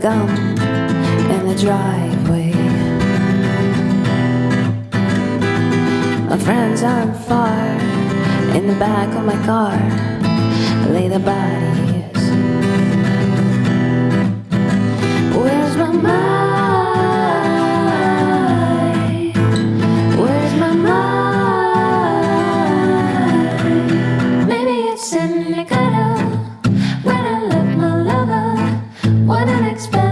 gum in the driveway. My friends aren't far in the back of my car. Lay the bodies. spend